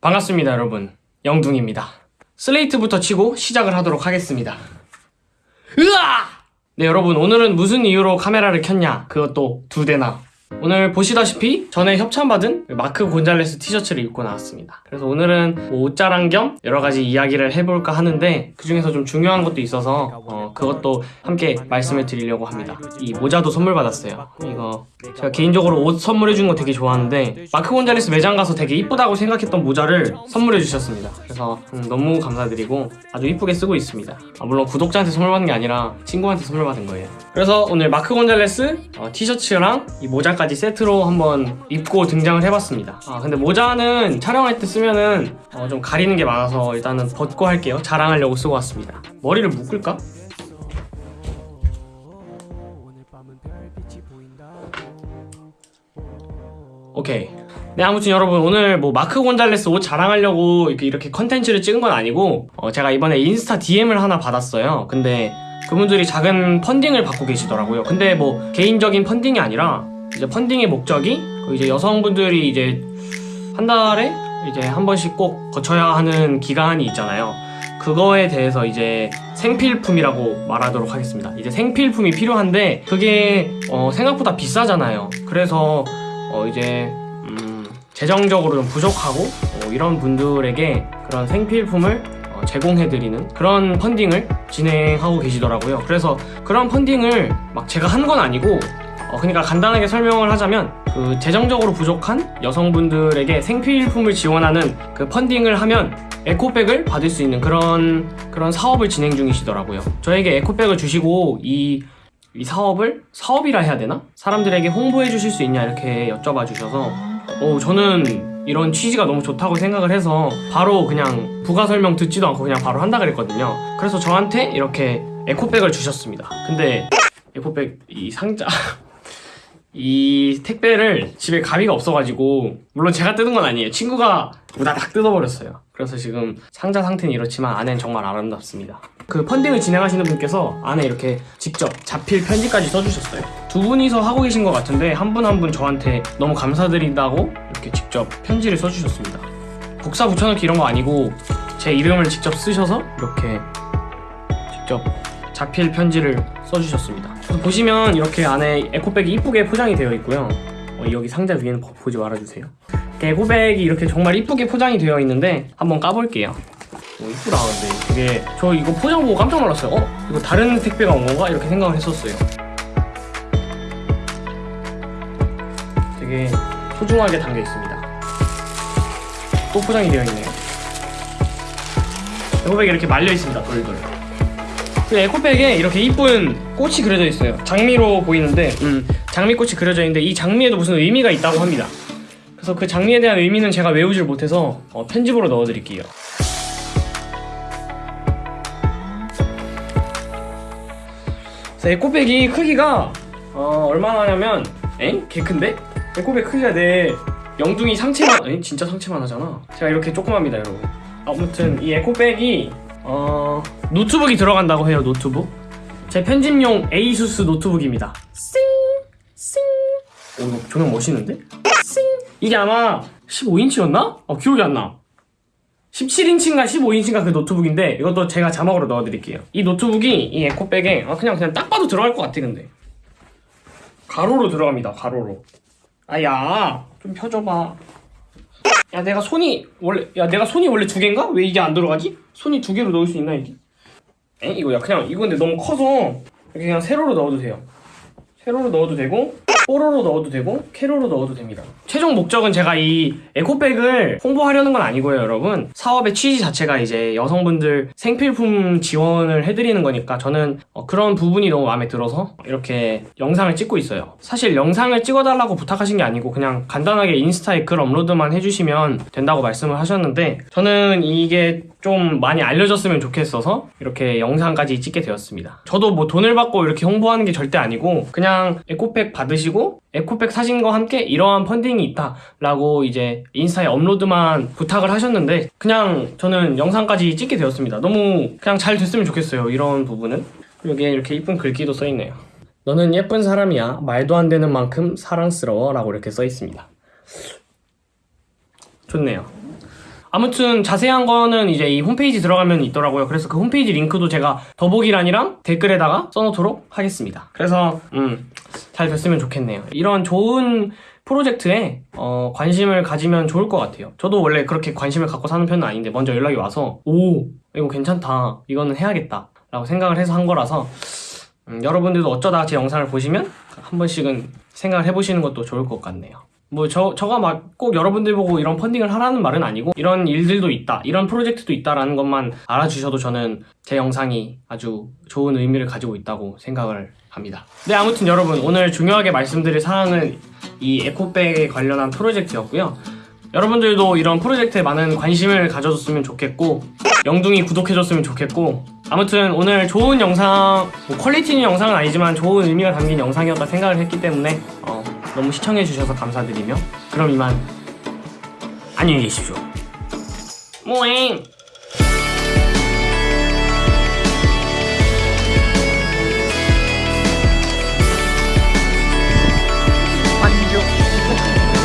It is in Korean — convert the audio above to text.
반갑습니다 여러분. 영둥입니다. 슬레이트부터 치고 시작을 하도록 하겠습니다. 으아! 네 여러분. 오늘은 무슨 이유로 카메라를 켰냐? 그것도 두 대나 오늘 보시다시피 전에 협찬받은 마크 곤잘레스 티셔츠를 입고 나왔습니다. 그래서 오늘은 뭐 옷자랑 겸 여러가지 이야기를 해볼까 하는데 그 중에서 좀 중요한 것도 있어서 어, 그것도 함께 말씀을 드리려고 합니다. 이 모자도 선물 받았어요. 이거 제가 개인적으로 옷 선물해주는 거 되게 좋아하는데 마크 곤잘레스 매장 가서 되게 이쁘다고 생각했던 모자를 선물해 주셨습니다. 그래서 음, 너무 감사드리고 아주 이쁘게 쓰고 있습니다. 아, 물론 구독자한테 선물 받은 게 아니라 친구한테 선물 받은 거예요. 그래서 오늘 마크 곤잘레스 어, 티셔츠랑 이 모자 까지 세트로 한번 입고 등장을 해봤습니다. 아 근데 모자는 촬영할 때 쓰면은 어, 좀 가리는 게 많아서 일단은 벗고 할게요. 자랑하려고 쓰고 왔습니다. 머리를 묶을까? 오케이. 네 아무튼 여러분 오늘 뭐 마크 곤잘레스 옷 자랑하려고 이렇게, 이렇게 컨텐츠를 찍은 건 아니고 어, 제가 이번에 인스타 DM을 하나 받았어요. 근데 그분들이 작은 펀딩을 받고 계시더라고요. 근데 뭐 개인적인 펀딩이 아니라 이제 펀딩의 목적이 그 이제 여성분들이 이제 한 달에 이제 한 번씩 꼭 거쳐야 하는 기간이 있잖아요. 그거에 대해서 이제 생필품이라고 말하도록 하겠습니다. 이제 생필품이 필요한데 그게 어, 생각보다 비싸잖아요. 그래서 어, 이제 음, 재정적으로 좀 부족하고 어, 이런 분들에게 그런 생필품을 어, 제공해드리는 그런 펀딩을 진행하고 계시더라고요. 그래서 그런 펀딩을 막 제가 한 건 아니고 어, 그러니까 간단하게 설명을 하자면 그 재정적으로 부족한 여성분들에게 생필품을 지원하는 그 펀딩을 하면 에코백을 받을 수 있는 그런 그런 사업을 진행 중이시더라고요. 저에게 에코백을 주시고 이 이 사업을 사업이라 해야 되나? 사람들에게 홍보해 주실 수 있냐 이렇게 여쭤봐 주셔서 어, 저는 이런 취지가 너무 좋다고 생각을 해서 바로 그냥 부가 설명 듣지도 않고 그냥 바로 한다 그랬거든요 그래서 저한테 이렇게 에코백을 주셨습니다 근데 에코백 이 상자 이 택배를 집에 가위가 없어가지고 물론 제가 뜯은 건 아니에요. 친구가 우다닥 뜯어버렸어요. 그래서 지금 상자 상태는 이렇지만 안엔 정말 아름답습니다. 그 펀딩을 진행하시는 분께서 안에 이렇게 직접 자필 편지까지 써주셨어요. 두 분이서 하고 계신 것 같은데 한 분 한분 저한테 너무 감사드린다고 이렇게 직접 편지를 써주셨습니다. 복사 붙여넣기 이런 거 아니고 제 이름을 직접 쓰셔서 이렇게 직접 자필 편지를 써주셨습니다 보시면 이렇게 안에 에코백이 이쁘게 포장이 되어 있고요. 어, 여기 상자 위에는 보- 보지 말아주세요. 에코백이 이렇게 정말 이쁘게 포장이 되어 있는데 한번 까볼게요. 오 이쁘다 근데. 되게 저 이거 포장 보고 깜짝 놀랐어요. 어? 이거 다른 택배가 온 건가? 이렇게 생각을 했었어요. 되게 소중하게 담겨 있습니다. 또 포장이 되어 있네요. 에코백이 이렇게 말려 있습니다 돌돌 그 에코백에 이렇게 이쁜 꽃이 그려져 있어요 장미로 보이는데 음, 장미꽃이 그려져 있는데 이 장미에도 무슨 의미가 있다고 합니다 그래서 그 장미에 대한 의미는 제가 외우질 못해서 어, 편집으로 넣어드릴게요 그래서 에코백이 크기가 어, 얼마나 하냐면 엥? 개 큰데? 에코백 크기가 내 영둥이 상체만 에? 진짜 상체만 하잖아 제가 이렇게 조그맣습니다 여러분 아무튼 이 에코백이 어... 노트북이 들어간다고 해요 노트북 제 편집용 에이수스 노트북입니다 싱! 싱! 오 이거 조명 멋있는데? 싱! 이게 아마 15인치였나? 어 기억이 안나 17인치인가 15인치인가 그 노트북인데 이것도 제가 자막으로 넣어드릴게요 이 노트북이 이 에코백에 아, 그냥 그냥 딱 봐도 들어갈 것 같아 근데 가로로 들어갑니다 가로로 아야 좀 펴줘봐 야 내가 손이 원래 야 내가 손이 원래 두 개인가? 왜 이게 안 들어가지? 손이 두 개로 넣을 수 있나 이게? 에 이거 야 그냥 이거 근데 너무 커서 이렇게 그냥 세로로 넣어도 돼요 세로로 넣어도 되고 뽀로로 넣어도 되고 케로로 넣어도 됩니다. 최종 목적은 제가 이 에코백을 홍보하려는 건 아니고요 여러분. 사업의 취지 자체가 이제 여성분들 생필품 지원을 해드리는 거니까 저는 어, 그런 부분이 너무 마음에 들어서 이렇게 영상을 찍고 있어요. 사실 영상을 찍어달라고 부탁하신 게 아니고 그냥 간단하게 인스타에 글 업로드만 해주시면 된다고 말씀을 하셨는데 저는 이게 좀 많이 알려졌으면 좋겠어서 이렇게 영상까지 찍게 되었습니다. 저도 뭐 돈을 받고 이렇게 홍보하는 게 절대 아니고 그냥 에코백 받으시 고 에코백 사진과 함께 이러한 펀딩이 있다 라고 이제 인스타에 업로드만 부탁을 하셨는데 그냥 저는 영상까지 찍게 되었습니다. 너무 그냥 잘 됐으면 좋겠어요 이런 부분은. 여기에 이렇게 이쁜 글귀도 써있네요 너는 예쁜 사람이야. 말도 안 되는 만큼 사랑스러워. 라고 이렇게 써있습니다. 좋네요 아무튼 자세한 거는 이제 이 홈페이지 들어가면 있더라고요. 그래서 그 홈페이지 링크도 제가 더보기란이랑 댓글에다가 써놓도록 하겠습니다. 그래서 음, 잘 됐으면 좋겠네요. 이런 좋은 프로젝트에 어, 관심을 가지면 좋을 것 같아요. 저도 원래 그렇게 관심을 갖고 사는 편은 아닌데 먼저 연락이 와서 오 이거 괜찮다 이거는 해야겠다 라고 생각을 해서 한 거라서 음, 여러분들도 어쩌다 제 영상을 보시면 한 번씩은 생각을 해보시는 것도 좋을 것 같네요. 뭐 저 저가 막 꼭 여러분들 보고 이런 펀딩을 하라는 말은 아니고 이런 일들도 있다 이런 프로젝트도 있다라는 것만 알아주셔도 저는 제 영상이 아주 좋은 의미를 가지고 있다고 생각을 합니다. 네 아무튼 여러분 오늘 중요하게 말씀드릴 사항은 이 에코백에 관련한 프로젝트였고요. 여러분들도 이런 프로젝트에 많은 관심을 가져줬으면 좋겠고 영둥이 구독해줬으면 좋겠고 아무튼 오늘 좋은 영상 뭐 퀄리티 있는 영상은 아니지만 좋은 의미가 담긴 영상이었다 생각을 했기 때문에 어, 너무 시청해주셔서 감사드리며 그럼 이만 안녕히 계십시오. 모잉